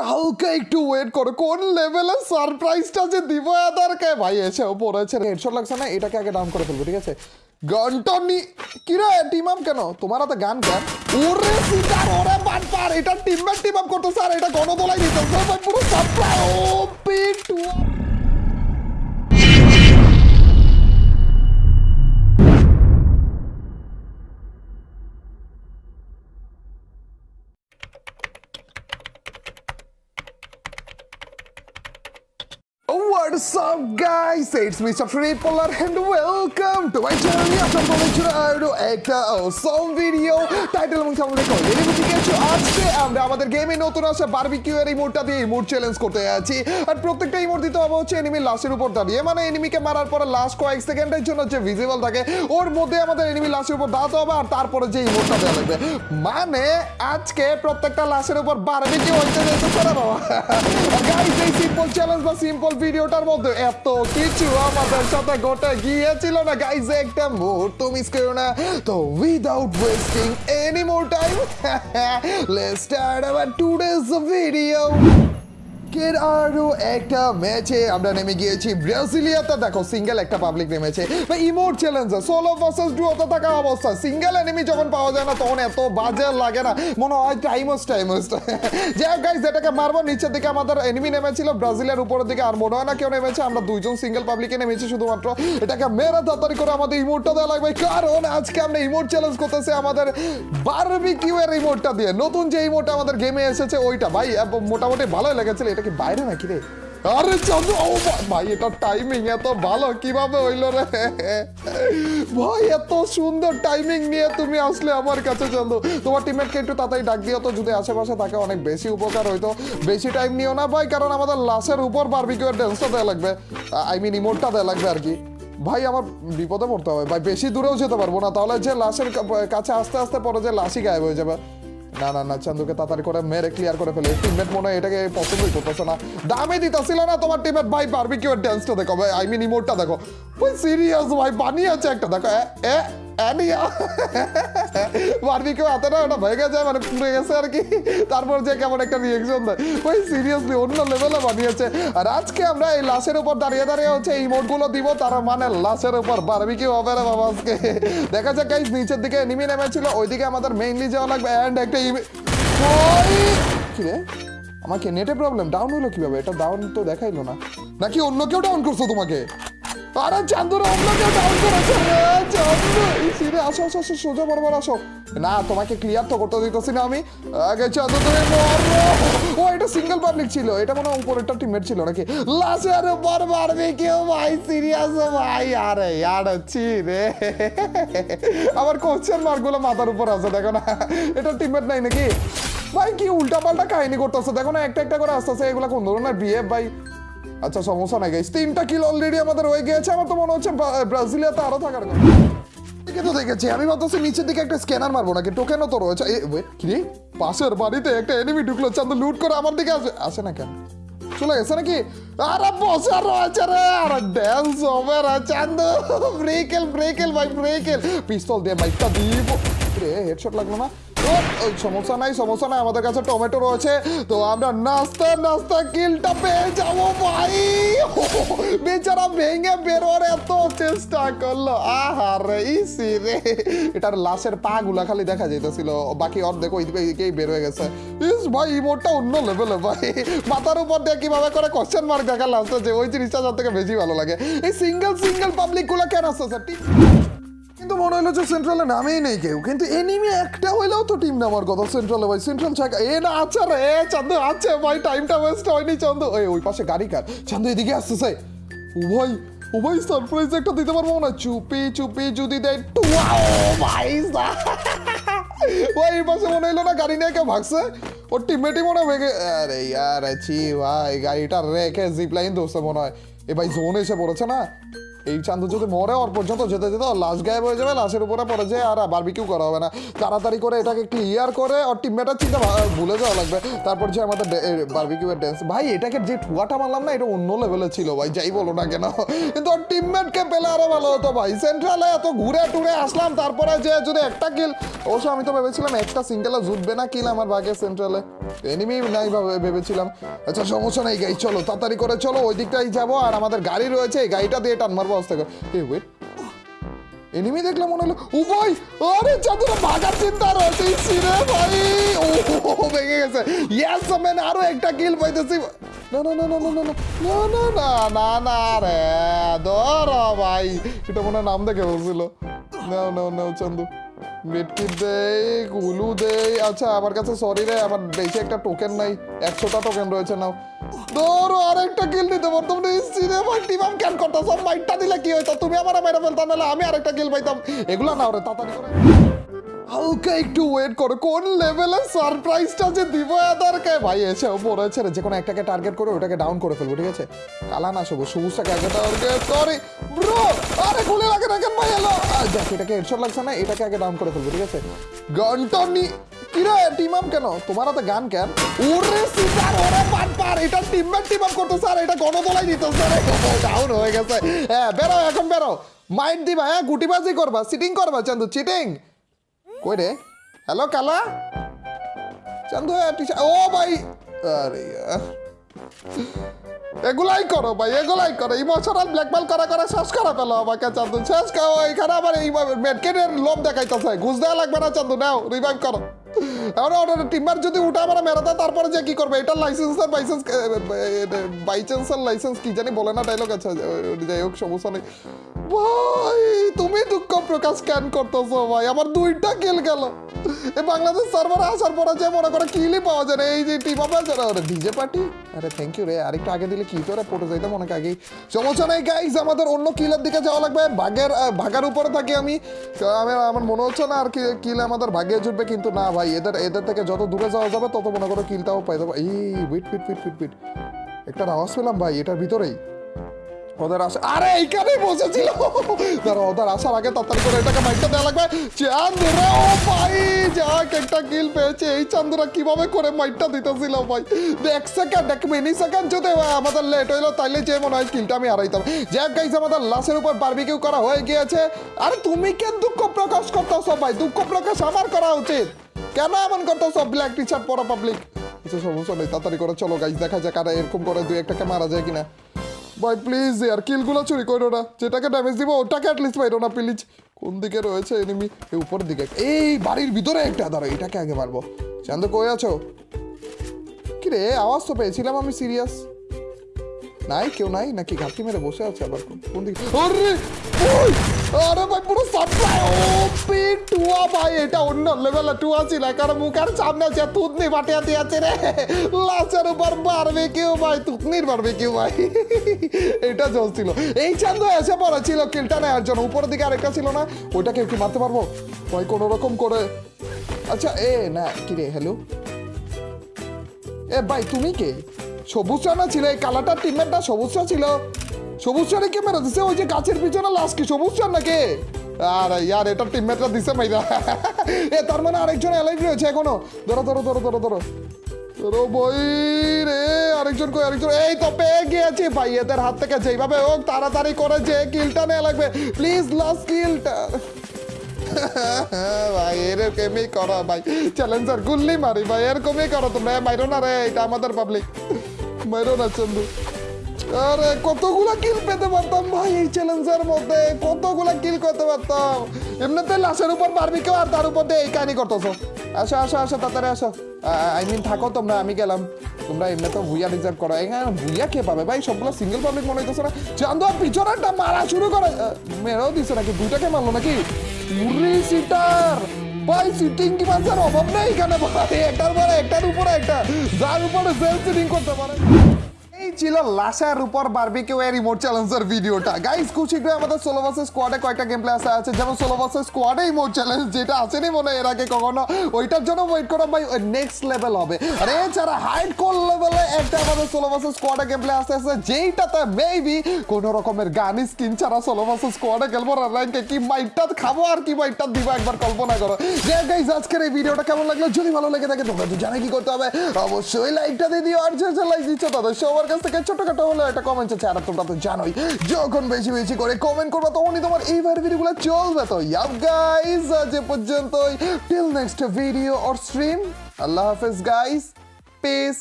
হালকা একটু ওয়েট করো। কোন লেভেলের সারপ্রাইজটা যে দিব এদারকে? ভাই, এসে পড়েছে হেডশট লাগছে না? এটাকে আগে ডাউন করে ফেলব, ঠিক আছে? গানটা নি কি রে টিম আপ কেন? তোমার হাতে গান গান ওরে সিটার ওরে বাট পার, এটা টিমমেট টিম আপ করতেছে, আর এটা গণদোলাই দিতেছে। পুরো সাপ্লাই ও পিটু What's guys? It's me Mr. Tripolar and welcome to my channel. আপনার বলেছিল আরও একটা awesome video টাইটেল এবং সামনে বুঝে গেছো আজকে আমরা আমাদের গেমে নতুন আসা বারবিকিউ এর ইমোটটা দিয়ে ইমোট চ্যালেঞ্জ করতে যাচ্ছি আর প্রত্যেকটা ইমোট দিতে হবে হচ্ছে এনিমি লাশের উপর দাঁড়িয়ে মানে এনিমিকে মারার পরে লাস্ট কয়েক সেকেন্ডের জন্য যে ভিজিবল থাকে ওর মধ্যে আমাদের এনিমি লাশের উপর দাঁড়াতে হবে আর তারপরে যে ইমোটটা দেওয়া লাগবে মানে আজকে প্রত্যেকটা লাশের উপর বারবিকিউ হইতে যেতে পারে বাবা গাইস এই সিম্পল চ্যালেঞ্জ বা সিম্পল ভিডিওটার মধ্যে এত কিছু আমাদের সাথে ঘটে গিয়েছিল না। গাইস একটা মুহূর্ত মিস করো না তো without wasting any more time let's start our today's video এর আরও একটা ম্যাচে আমরা নেমে গিয়েছি। ব্রাজিলিয়াতে দেখো সিঙ্গেল একটা পাবলিক নেমেছে। বা ইমোট চ্যালেঞ্জ সোলো ভার্সেস ডুয়োতে থাকা অবস্থা। সিঙ্গেল এনিমি যখন পাওয়া যায় না, তখন এত বাজে লাগে না। মনে হয় টাইমস টাইমস যাই গাইজ যেটাকে মারবো, নিচের দিকে আমাদের এনিমি নেমেছিল। ব্রাজিলের উপরের দিকে আর মনে হয় না কেউ নেমেছে। আমরা দুইজন সিঙ্গেল পাবলিকে নেমেছি শুধুমাত্র। এটাকে মেরে তাড়াতাড়ি করে আমাদের ইমোটটা দেওয়া লাগবে। কারণ আজকে আমরা ইমোট চ্যালেঞ্জ করতেছি আমাদের বারবিকিউ এর ইমোটটা দিয়ে। নতুন যে ইমোটটা আমাদের গেমে এসেছে, ওইটা। ভাই মোটামুটি ভালোই লেগেছিল। এটা কি বাইরে নাকি রে? আরে চন্দ্র ও ভাই, এটা টাইমিং এত ভালো, কীভাবে হইল রে? ভাই, এত সুন্দর টাইমিং নিয়ে তুমি আসলে আমার কাছে চন্দ্র তোমার টিমমেটকে একটু তাড়াতাড়ি ডাক দিও তো, যদি আশেপাশে থাকে অনেক বেশি উপকার হইতো। বেশি টাইম নিও না ভাই, কারণ আমাদের লাশের উপর বারবিকিউর ড্যান্সটা দেওয়া লাগবে। আই মিন ইমোটটা দেওয়া লাগবে আর কি। ভাই, আমার বিপদে পড়তে হবে। ভাই, বেশি দূরেও যেতে পারব না, তাহলে যে লাশের কাছে আস্তে আস্তে পরে যে লাশই গায়েব হয়ে যাবে। না না না, চান্দুকে তাড়াতাড়ি করে মেরে ক্লিয়ার করে ফেলে। টিমমেট মনে হয় এটাকে পছন্দই করতেছে না। দামে দিতেছিল না তোমার টিমমেট ভাই বারবিকিউর ড্যান্সটা দেখো। ভাই আই মিন ইমোটটা দেখো। ভাই সিরিয়াস ভাই, বানিয়েছে একটা। দেখো এ না ওটা মানে গেছে আর কি। তারপর যে কেমন একটা রিয়েকশন দেয়। ওই সিরিয়াসলি অন্য লেভেলে বানিয়েছে। আর আজকে আমরা এই লাশের উপর দাঁড়িয়ে দাঁড়িয়ে হচ্ছে এই ইমোটগুলো দিব, তার মানে লাশের উপর বারবিকিউ হবে রে বাবা আজকে। দেখা যাক নিচের দিকে নিমি নেমেছিল, ওইদিকে আমাদের মেইনলি যাওয়া লাগবে অ্যান্ড একটা কি রে? আমাকে নেটে প্রবলেম ডাউন হলো কীভাবে? এটা ডাউন তো দেখাইলো না। নাকি অন্য কেউ ডাউন করছ তোমাকে? আরে চান্দুরা অন্য কেউ ডাউন করেছে? রে চান্দু সিরে আসো আসো আসো, সোজা বরাবর আসো। না, তোমাকে ক্লিয়ার তো করতে দিতেছি না আমি। আগে চান্দু তুমি ও, এটা সিঙ্গেল পাবলিক ছিল। এটা ছিল নাকি? লাশের উপর মারবে কেউ, ভাই সিরিয়াস ভাই, আরে ইয়ার, ছি রে। আমার কোশ্চেন মার্কগুলো মাথার উপর আছে, দেখো না। এটা টিমমেট নাই নাকি? ভাই, কি উল্টা পাল্টা কাহিনী করতেছে? দেখো না, একটা একটা করে আসতেছে। এগুলা কোন ধরনের বিয়ে ভাই? আচ্ছা সমস্যা নাই গাইস তিনটা কিল অলরেডি আমাদের হয়ে গিয়েছে। আমার তো মনে হচ্ছে ব্রাজিলিয়াতে আরও থাকার কথা। পাশের বাড়িতে একটা ঢুকলো লুট করে আমার দিকে আসে না কেন? চলে গেছে নাকি? ড্যান্স ব্রেকেল ব্রেকেল ভাই ব্রেকেল পিস্তল দিয়ে বাইকটা দিব। রে হেডশট লাগল না? ওই সমস্যা নাই সমস্যা নাই, আমাদের কাছে টমেটো রয়েছে। তো আমরা নাস্তা নাস্তা কিলটা পেয়ে যাব ভাই। বেচারা ভেঙে বেরোর এত চেষ্টা করল। আহারে, ইসি রে। এটার লাশের পা গুলা খালি দেখা যাইতেছিল। বাকি অর্ধেক ওইদিকে ওইদিকেই বের হয়ে গেছে। ইস ভাই ইমোটটা অন্য লেভেলে ভাই। মাথার উপর দিয়ে কীভাবে করে কোশ্চেন মার্ক দেখা লাস্টে যে ওই জিনিসটা সব থেকে বেশি ভালো লাগে। এই সিঙ্গেল সিঙ্গেল পাবলিকগুলো কেন ঠিক কিন্তু মনে হলো যে সেন্ট্রালে নামেই নেই কেউ। কিন্তু এনিমি একটা হইলেও তো টিম নামার কথা। সেন্ট্রালে ভাই সেন্ট্রাল ছাকা এ না আছে রে চান্দু আছে ভাই টাইমটা ওয়েস্ট হয়নি চান্দু। ওই ওই পাশে গাড়ি কার? চান্দু এদিকে আসতেছে। ও ভাই সারপ্রাইজ একটা দিতে পারব না চুপি চুপি যদি দেয়, টুয়াও, ভাই ভাই এই পাশে মনে হলো না গাড়ি নিয়ে কেউ ভাগছে? ওর টিমমেটই মনে ভেঙে আরে ইয়ার, ছি, ভাই, গাড়িটা রেখে জিপ লাইন দোষে মনে হয়। এ ভাই জোন এসে পড়েছে না? এই চান্দু যদি মরে, ওর পর্যন্ত যেতে যেতে ওর লাশ গায়েব হয়ে যাবে, লাশের উপরে পড়ে যায় আর বারবিকিউ করা হবে না। তাড়াতাড়ি করে এটাকে ক্লিয়ার করে ওর টিমমেটার চিন্তা ভুলে যাওয়া লাগবে। তারপর যে আমাদের বারবিকিউয়ের ড্যান্স ভাই, এটাকে যে ঠুয়াটা মারলাম না, এটা অন্য লেভেলে ছিল ভাই, যাই বলো না কেন। কিন্তু ওর টিমমেটকে পেলে আরও ভালো হতো ভাই। সেন্ট্রালে এত ঘুরে টুরে আসলাম, তারপরে যে যদি একটা কিল অবশ্য আমি তো ভেবেছিলাম একটা সিঙ্গেলে জুটবে না কিল আমার ভাগে সেন্ট্রালে এনিমি নাই ভাবে ভেবেছিলাম। আচ্ছা সমস্যা নেই গাই চলো, তাড়াতাড়ি করে চলো, ওই দিকটাই যাব। আর আমাদের গাড়ি রয়েছে, এই গাড়িটা দিয়ে টান মারবো। এ ওয়েট এনিমি দেখলে মনে হলো ও ভাই আরে ভাগার চিন্তা রয়েছে সিরে ভাই ও ভেঙে গেছে ইয়েস ম্যান আরও একটা কিল পাইতেছি না না না না না না না না না না না রে ধর ভাই এটা মনে নাম দেখে বলছিল না না না চন্দু মেটকিট দেই, গুলু দেই। আচ্ছা আমার কাছে সরি রে, আমার বেশি একটা টোকেন নাই। একশোটা টোকেন রয়েছে, নাও। ধরো, আরেকটা কিল দিতে পারতাম সিনেমা টিমাম ক্যান করতাম সব মাইটটা দিলে কি হইতো? তুমি আমার মেরে ফেলতাম নাহলে আমি আরেকটা কিল পাইতাম। এগুলো না ওরে তাড়াতাড়ি করে। হালকা একটু ওয়েট করো, কোন লেভেলের সারপ্রাইজটা যে দিব এদেরকে? ভাই, এসে ও পড়েছে রে, যে কোনো একটাকে টার্গেট করে ওটাকে ডাউন করে ফেলব, ঠিক আছে? কালা না সবুজ সবুজটাকে টার্গেট করি। ব্রো আরে লাগে রাখেন ভাই এলো দেখ, এটাকে হেডশট লাগছে না, এটাকে আগে ডাউন করে ফেলব, ঠিক আছে? গানটা নি কিরে টিম আপ কেন? তোমার হাতে গান কেন? ওরে সিজার ওরে পাট পার, এটা টিম আপ করতে স্যার এটা গণদোলাই দিতে স্যার ডাউন হয়ে গেছে। হ্যাঁ বেরো, এখন বেরো। মাইন্ড দিবা হ্যাঁ গুটিবাজি করবা সিটিং করবা, চান্দু চিটিং কই রে? হ্যালো কালা চান্দু ও ভাই! আরে এগুলাই করো ভাই, এগুলাই করো। ইমোশনাল ব্ল্যাকমেল করা করে শেষ করা পেল আমাকে চান্দু শেষ করো, এখানে আবার এই মেডকেটের লোভ দেখাইতেছে। ঘুষ দেওয়া লাগবে না চান্দু নাও রিভাইভ করো। টিমার যদি উঠে আমার মেরে তারপরে যে কি করবে? বাইসেন্স বাইচান্সের লাইসেন্স কি জানি বলে না ডাইলগ আছে যাই হোক, সমস্যা নেই। ভাই, তুমি দুঃখ প্রকাশ স্ক্যান করতেছো ভাই? আমার দুইটা কিল গেল। এই বাংলাদেশ সার্ভারে আসার পরে যে মনে করে কিলই পাওয়া যায় না, এই যে টিম আপ ডিজে পার্টি আরে থ্যাংক ইউ রে। আরেকটু আগে দিলে কি করে পড়ে যাইতাম অনেক আগেই। সমস্যা নেই গাইজ আমাদের অন্য কিলের দিকে যাওয়া লাগবে। ভাগের ভাগার উপরে থাকি আমি। আমার মনে হচ্ছে না আর কি কিল আমাদের ভাগে জুটবে, কিন্তু না ভাই, এদের এদের থেকে যত দূরে যাওয়া যাবে, তত মনে করো কিলটাও পাই যাব। এই উইট ফিট ফিট ফিট ফিট একটা আওয়াজ পেলাম ভাই, এটার ভিতরেই। ওদের আসা আরে আসার আগে তাড়াতাড়ি আমাদের লেট হইল, তাইলে যে মনে হয় কিলটা আমি হারাইতাম যাক গাইছে আমাদের লাশের উপর বারবিকিউ করা হয়ে গিয়েছে। আরে, তুমি কেন দুঃখ প্রকাশ করতেছো, ভাই? দুঃখ প্রকাশ আমার করা উচিত। কেন এমন করতেছো ব্ল্যাক টি শার্ট পরা পাবলিক সমস্যা নেই, তাড়াতাড়ি করে চলো গাইজ দেখা যাক আর এরকম করে দুই একটাকে মারা যায় কিনা। ভাই প্লিজ আর কিলগুলো চুরি করো না। যেটাকে ড্যামেজ দিব, ওটাকে অ্যাটলিস্ট পাইরো না প্লিজ কোন দিকে রয়েছে এনিমি এই উপরের দিকে। এই বাড়ির ভিতরে একটা দাঁড়ো এটাকে আগে মারবো। চান্দ, কই আছো? কি রে আওয়াজ তো পেয়েছিলাম আমি সিরিয়াস নাই কেউ নাই? নাকি ঘাটতি মেরে বসে আছে আবার কোন- দিকে? আরে! ভাই পুরো সাপ্লাই ও টুয়া ভাই এটা অন্য লেভেলে টুয়া ছিল। কারণ মুখের সামনে আছে তুতনি বাটিয়া দিয়েছে রে লাশের উপর বাড়বে কেউ ভাই তুতনির বাড়বে কেউ ভাই। এটা চলছিল এই চান্দ এসে পড়েছিল কিলটা নেওয়ার জন্য। উপরের দিকে আরেকটা ছিল না ওইটাকে কি মারতে পারব? ভাই কোনো রকম করে। আচ্ছা এ না কি রে হ্যালো এ ভাই তুমি কে? সবুজ না ছিল, এই কালাটার টিমমেটটা সবুজ ছিল। সবুজ চারে কে মেরে দিছে, ওই যে গাছের পিছনে লাশ কি সবুজ নাকি? আরে ইয়ার, এটা টিমমেটরা দিছে মাইরা। এ, তার মানে আরেকজন অ্যালাইভ রয়েছে এখনও। ধরো ধরো ধরো ধরো ধরো। ধরো বই রে, আরেকজন কই, আরেকজন। এই তো পেয়ে গিয়েছি ভাই, এদের হাত থেকে যেইভাবে হোক, তাড়াতাড়ি করে যে কিলটা নেওয়া লাগবে। প্লিজ লাস্ট কিলটা ভাই, এরকমই করো ভাই। চ্যালেঞ্জার গুল্লি মারি ভাই, এরকমই করো তোমরা। মাইরো না রে, এটা আমাদের পাবলিক মাইরো না চন্দু আরে, কতগুলা কিল পেতে পারতাম ভাই এই চ্যালেঞ্জের মধ্যে? কতগুলা কিল করতে পারতাম? এমনিতে লাশের উপর পারবি কেউ আর তার উপর দিয়ে এই কাহিনী করতেছো। আসো আসো আসো, তাড়াতাড়ি আসো। আই মিন থাকো তোমরা, আমি গেলাম। তোমরা এমনি তো ভুইয়া রিজার্ভ করো। এখানে ভুইয়া কে পাবে? ভাই, সবগুলো সিঙ্গেল পাবলিক মনে হইতেছে না। চান্দু আর পিছনেরটা মারা শুরু করে মেরেও দিছে নাকি? দুইটাকে মারলো নাকি? উরি সিটার ভাই সিটিং কি মাঝের অভাব নেই এখানে? ভাই, একটার পরে একটার উপরে একটা। যার উপরে সেল সিটিং করতে পারে। ছিল লাশার উপর বারবিকিউ এর রিমোট চ্যালেঞ্জের ভিডিওটা। গাইস খুব শীঘ্রই আমাদের সোলো ভার্সেস স্কোয়াডে কয়েকটা গেম প্লে আসা আছে। যেমন সোলো ভার্সেস স্কোয়াডে রিমোট চ্যালেঞ্জ যেটা আসেনি মনে এর আগে কখনো, ওইটার জন্য ওয়েট করা ভাই নেক্সট লেভেল হবে। আর এছাড়া হাইড কোল লেভেলে একটা আমাদের সোলো ভার্সেস স্কোয়াডে গেম প্লে আসতে আছে। যেইটাতে মেবি কোনো রকমের গান স্কিন ছাড়া সোলো ভার্সেস স্কোয়াডে খেলব র্যাঙ্কে কি মাইটটা খাব আর কি মাইটটা দিব একবার কল্পনা করো। যে গাইস আজকের এই ভিডিওটা কেমন লাগল? যদি ভালো লেগে থাকে তোমরা তো জানে কি করতে হবে। অবশ্যই লাইকটা দিয়ে দিও। আর যে লাইক দিচ্ছ তাদের সবার কাছ থেকে ছোটখাটো হলে একটা কমেন্ট আছে, আর তোমরা তো জানোই, যখন বেশি বেশি করে কমেন্ট করবা তখনই তোমার এই ভিডিওগুলো চলবে। তো ইয়াব গাইস আজ পর্যন্তই। Till next video or stream Allah হাফেজ গাইস পিস